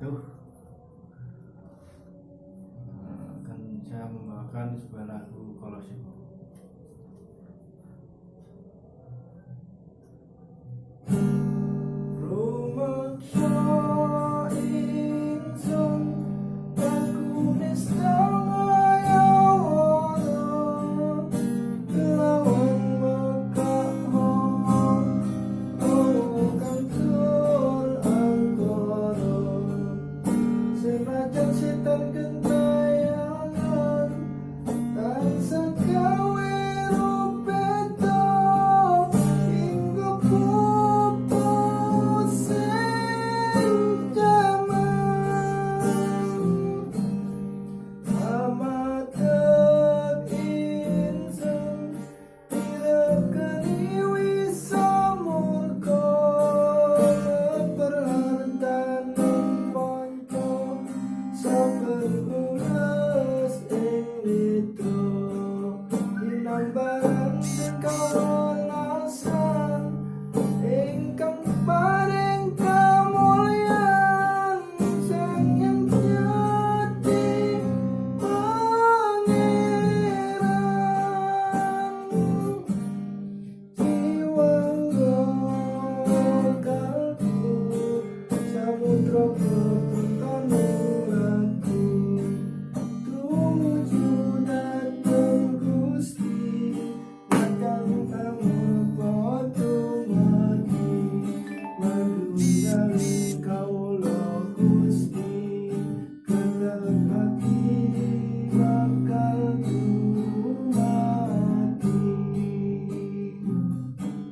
wabarakatuh akan saya membawakan sebuah lagu kolosium Rumaksa ingsun Bakulis tangayawana 跟跟。